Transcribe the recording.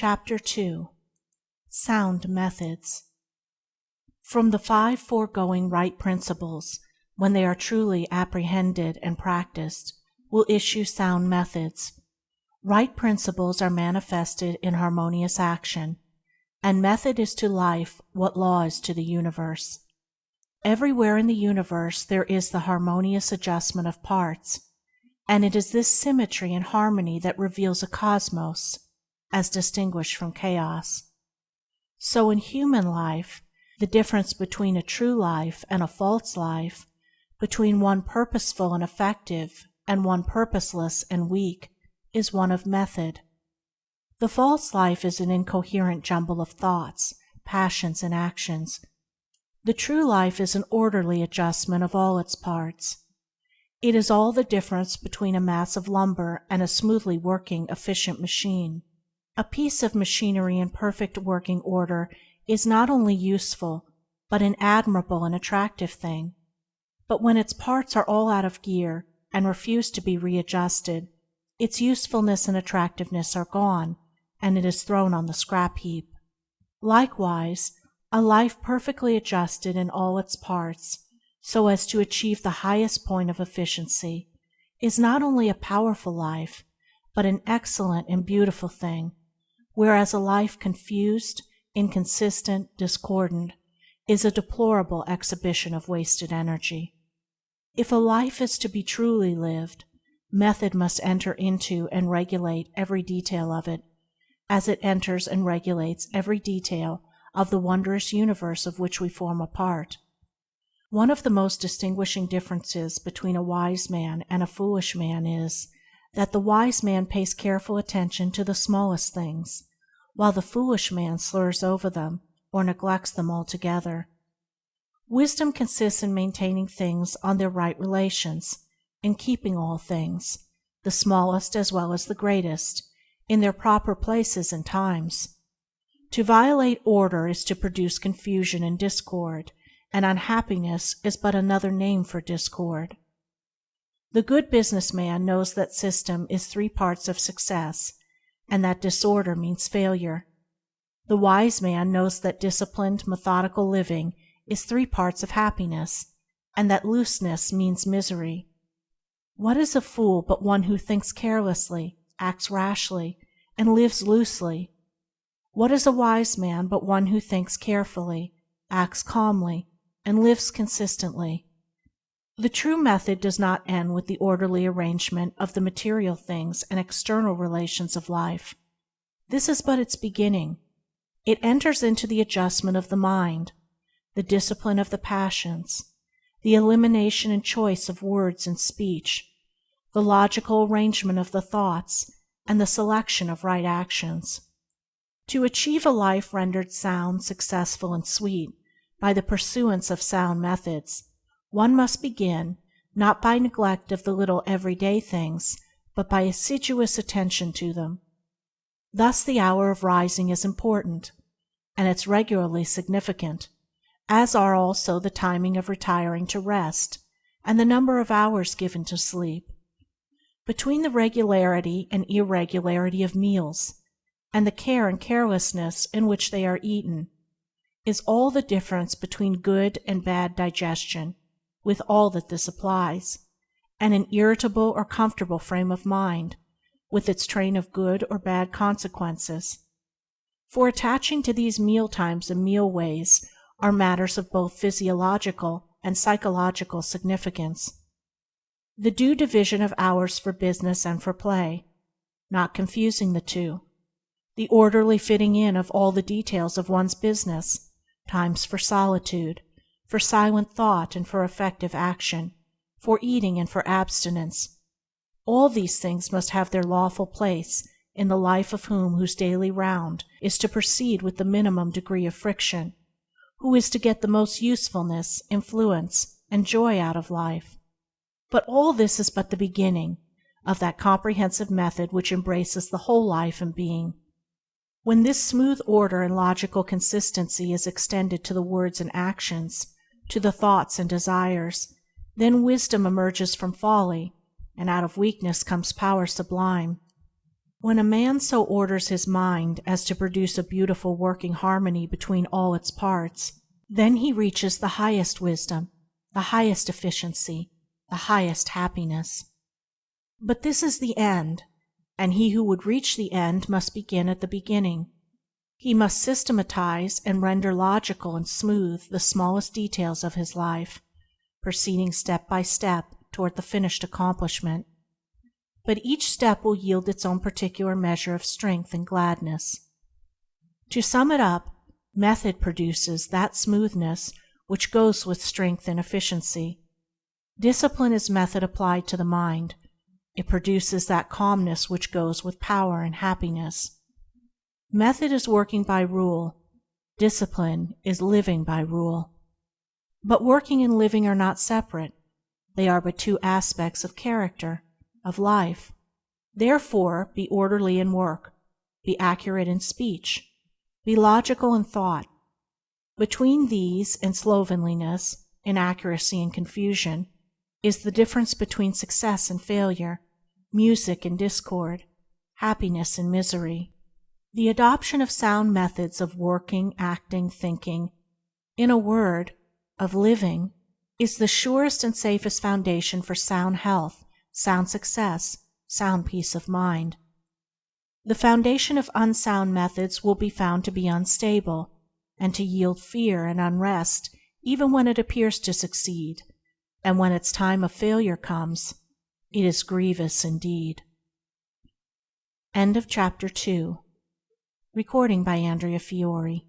CHAPTER II. SOUND METHODS From the five foregoing right Principles, when they are truly apprehended and practised, will issue sound methods. Right Principles are manifested in harmonious action, and method is to life what law is to the universe. Everywhere in the universe there is the harmonious adjustment of parts, and it is this symmetry and harmony that reveals a Cosmos as distinguished from chaos. So in human life, the difference between a true life and a false life, between one purposeful and effective and one purposeless and weak, is one of method. The false life is an incoherent jumble of thoughts, passions, and actions. The true life is an orderly adjustment of all its parts. It is all the difference between a mass of lumber and a smoothly working, efficient machine. A piece of machinery in perfect working order is not only useful, but an admirable and attractive thing; but when its parts are all out of gear, and refuse to be readjusted, its usefulness and attractiveness are gone, and it is thrown on the scrap heap. Likewise, a life perfectly adjusted in all its parts, so as to achieve the highest point of efficiency, is not only a powerful life, but an excellent and beautiful thing whereas a life confused, inconsistent, discordant, is a deplorable exhibition of wasted energy. If a life is to be truly lived, method must enter into and regulate every detail of it, as it enters and regulates every detail of the wondrous universe of which we form a part. One of the most distinguishing differences between a wise man and a foolish man is, that the wise man pays careful attention to the smallest things, while the foolish man slurs over them, or neglects them altogether. Wisdom consists in maintaining things on their right relations, in keeping all things, the smallest as well as the greatest, in their proper places and times. To violate order is to produce confusion and discord, and unhappiness is but another name for discord. The good business man knows that system is three parts of success and that disorder means failure. The wise man knows that disciplined, methodical living is three parts of happiness, and that looseness means misery. What is a fool but one who thinks carelessly, acts rashly, and lives loosely? What is a wise man but one who thinks carefully, acts calmly, and lives consistently? The true method does not end with the orderly arrangement of the material things and external relations of life. This is but its beginning. It enters into the adjustment of the mind, the discipline of the passions, the elimination and choice of words and speech, the logical arrangement of the thoughts, and the selection of right actions. To achieve a life rendered sound, successful, and sweet by the pursuance of sound methods one must begin, not by neglect of the little everyday things, but by assiduous attention to them. Thus the hour of rising is important, and its regularly significant, as are also the timing of retiring to rest, and the number of hours given to sleep. Between the regularity and irregularity of meals, and the care and carelessness in which they are eaten, is all the difference between good and bad digestion with all that this applies, and an irritable or comfortable frame of mind, with its train of good or bad consequences. For attaching to these meal times and meal ways are matters of both physiological and psychological significance. The due division of hours for business and for play, not confusing the two. The orderly fitting in of all the details of one's business, times for solitude, for silent thought and for effective action, for eating and for abstinence. All these things must have their lawful place in the life of him whose daily round is to proceed with the minimum degree of friction, who is to get the most usefulness, influence, and joy out of life. But all this is but the beginning of that comprehensive method which embraces the whole life and being. When this smooth order and logical consistency is extended to the words and actions, to the thoughts and desires, then wisdom emerges from folly, and out of weakness comes power sublime. When a man so orders his mind as to produce a beautiful working harmony between all its parts, then he reaches the highest wisdom, the highest efficiency, the highest happiness. But this is the end, and he who would reach the end must begin at the beginning. He must systematize and render logical and smooth the smallest details of his life, proceeding step by step toward the finished accomplishment. But each step will yield its own particular measure of strength and gladness. To sum it up, method produces that smoothness which goes with strength and efficiency. Discipline is method applied to the mind; it produces that calmness which goes with power and happiness. Method is working by rule; discipline is living by rule. But working and living are not separate; they are but two aspects of character, of life. Therefore be orderly in work; be accurate in speech. Be logical in thought. Between these and slovenliness, inaccuracy and confusion, is the difference between success and failure, music and discord, happiness and misery. The adoption of sound methods of working, acting, thinking – in a word, of living – is the surest and safest foundation for sound health, sound success, sound peace of mind. The foundation of unsound methods will be found to be unstable, and to yield fear and unrest even when it appears to succeed, and when its time of failure comes, it is grievous indeed. End of chapter III. Recording by Andrea Fiore